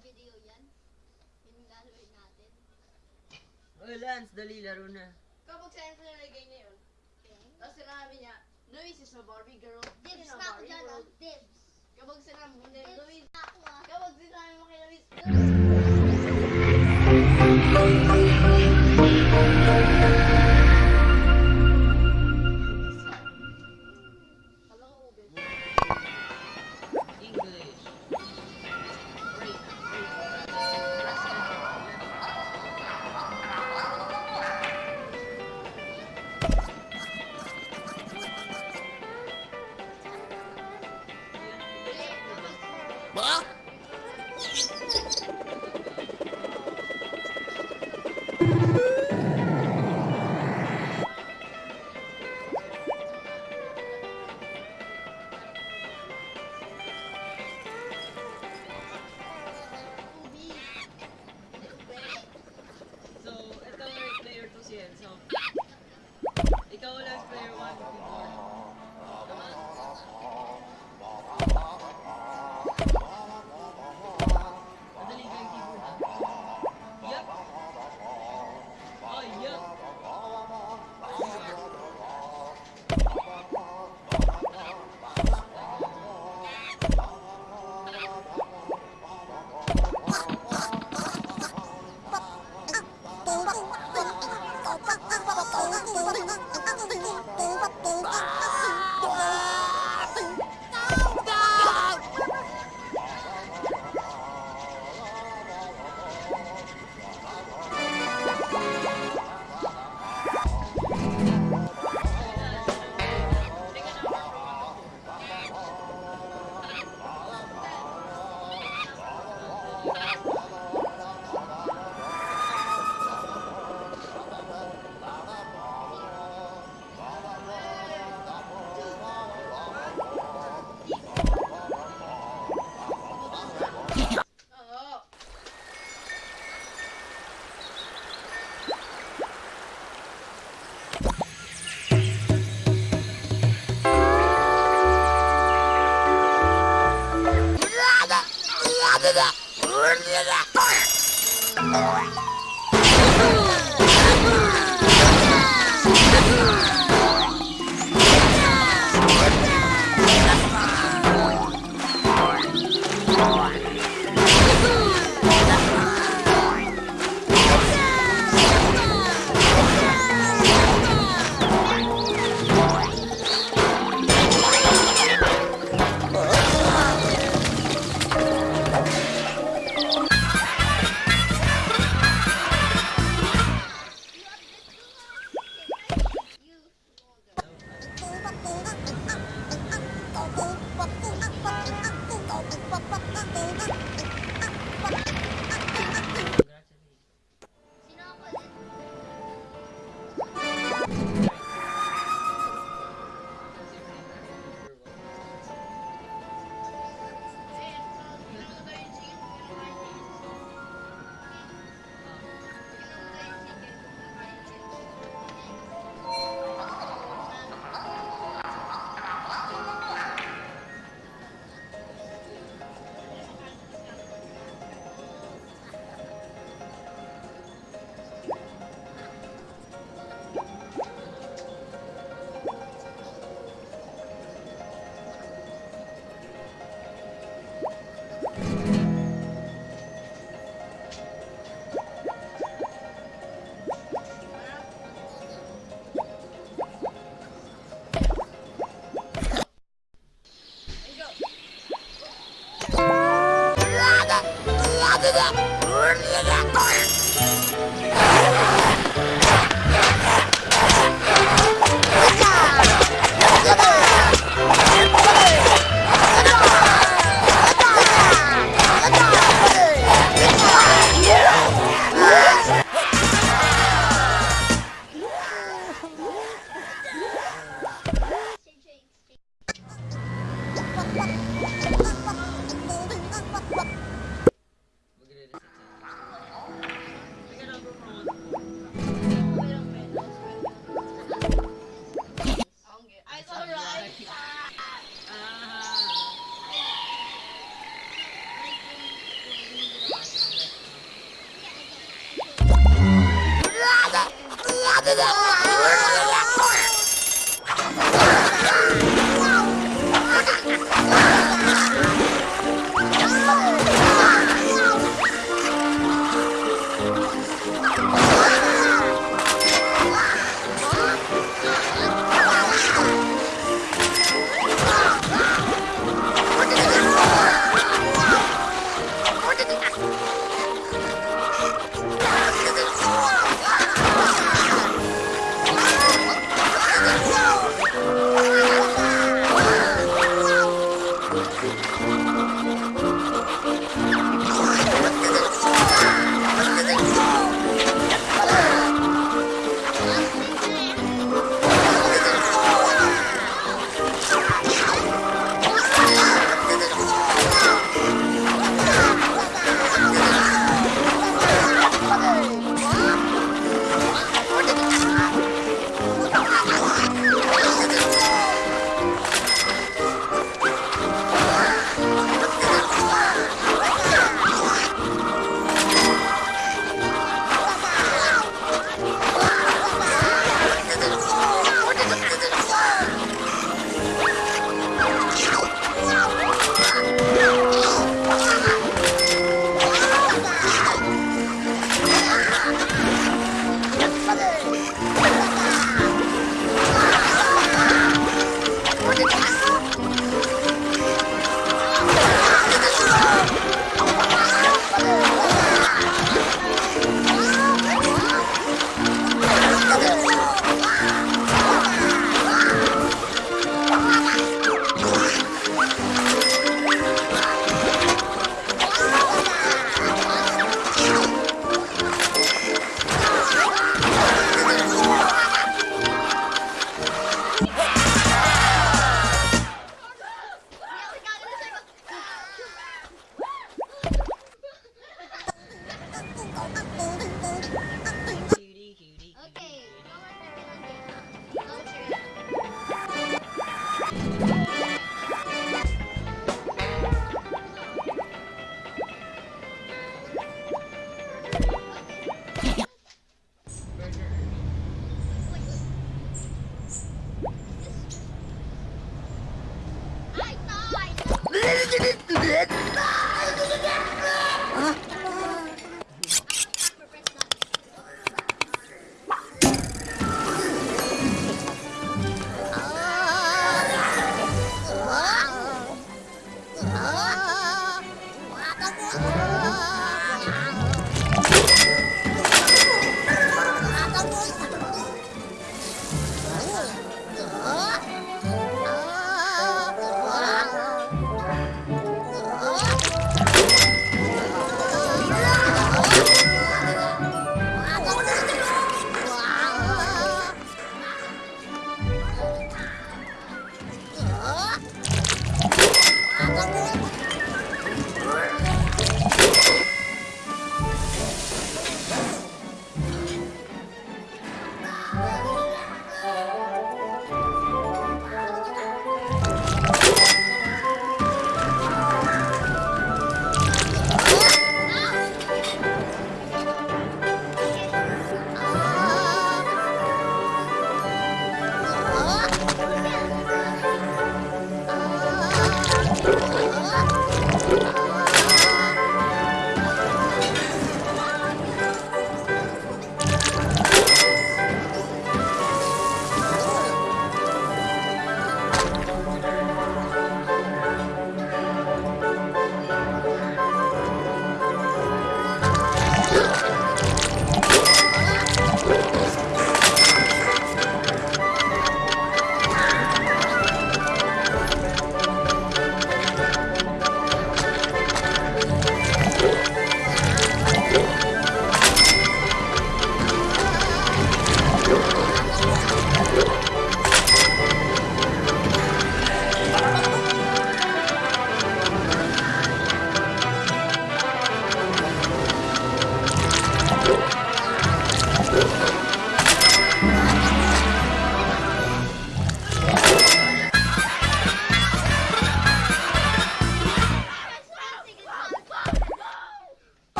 video yan. Yung laluin natin. Oh, Lance, dali, laro na. Kapag saan ko nalagay na yun, Okay. tapos sinabi niya, Luis is a Barbie girl. Dibs na ako dyan ah. world." Dibs. Kapag sinabi mo na Luis, ah. kapag sinabi mo kay Luis, Luis,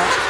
that.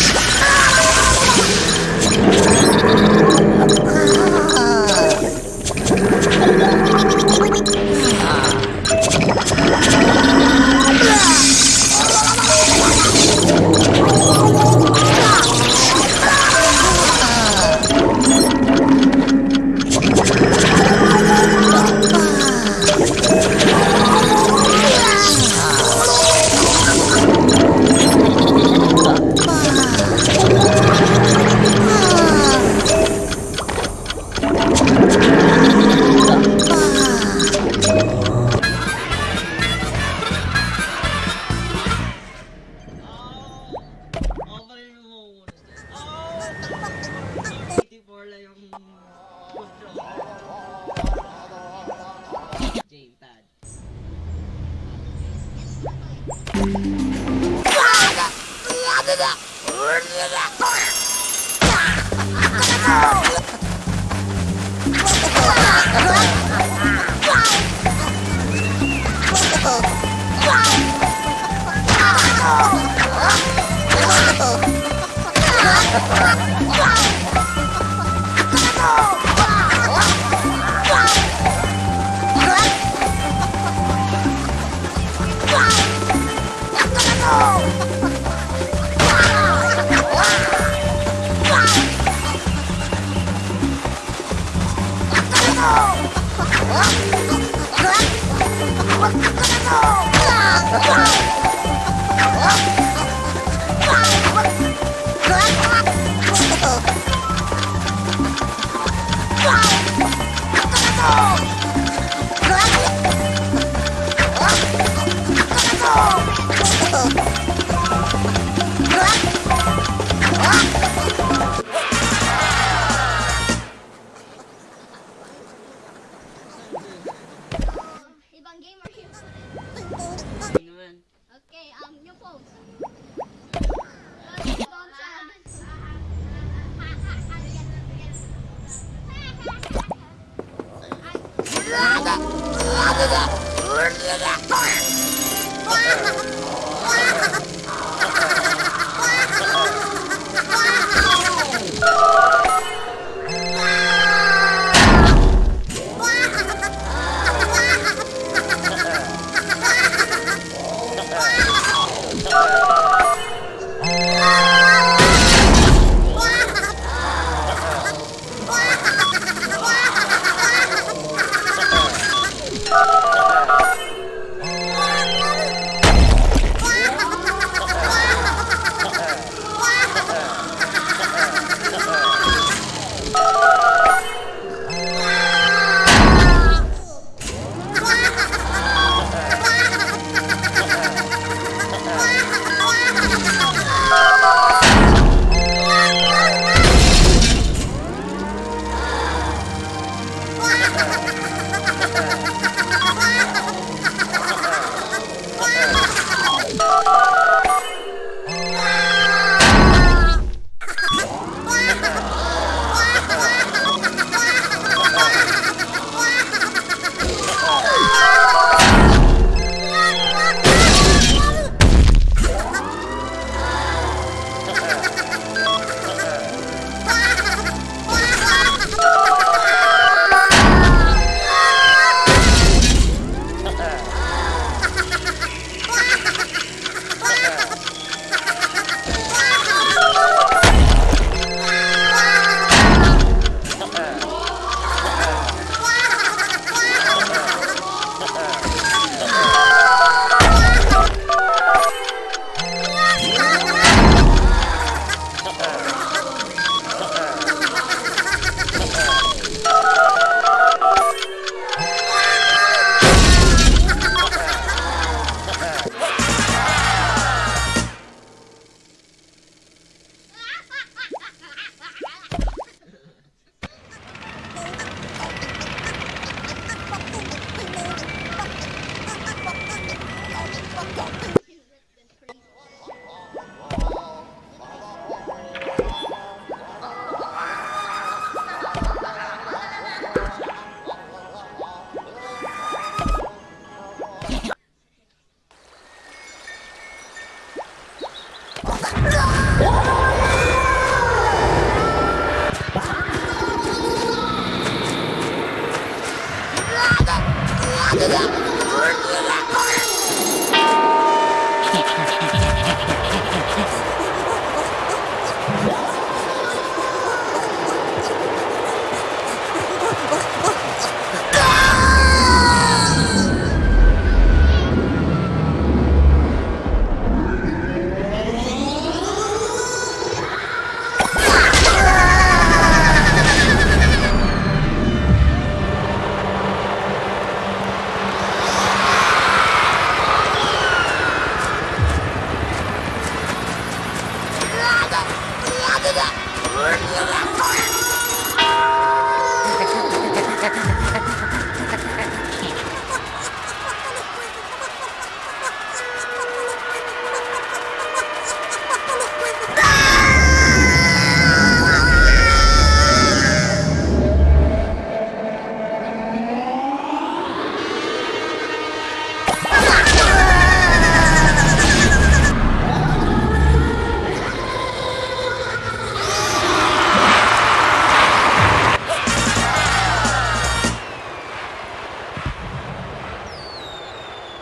Oh!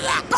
blah, blah, blah.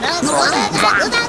Vàng, vàng, vàng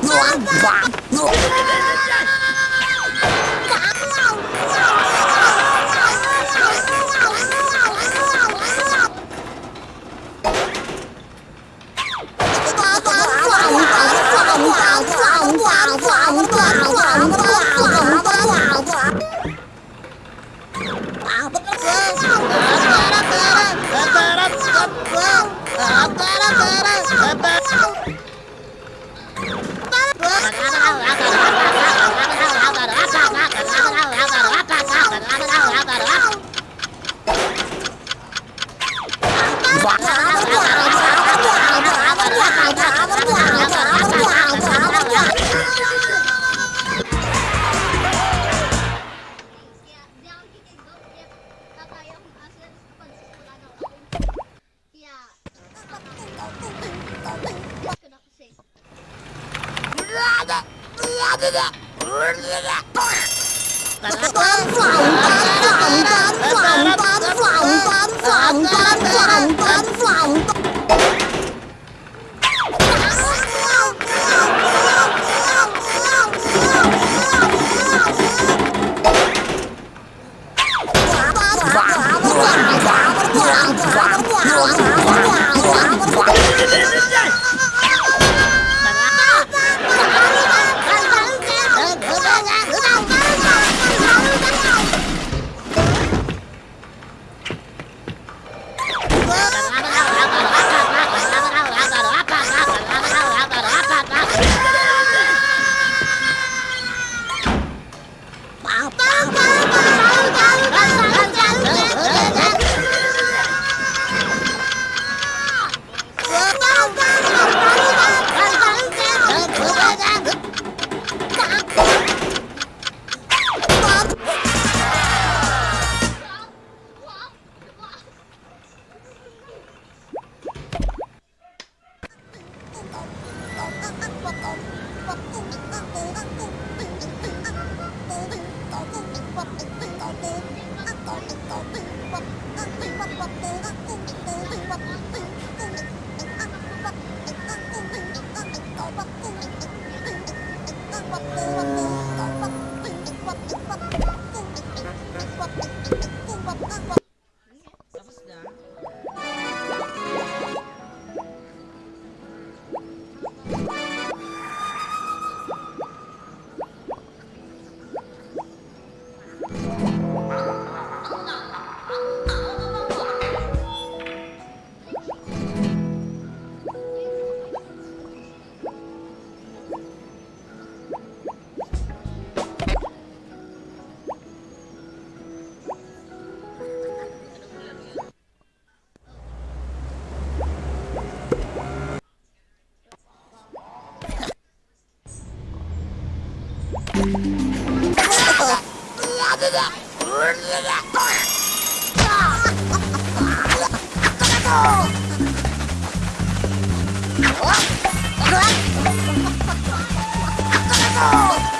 Oh!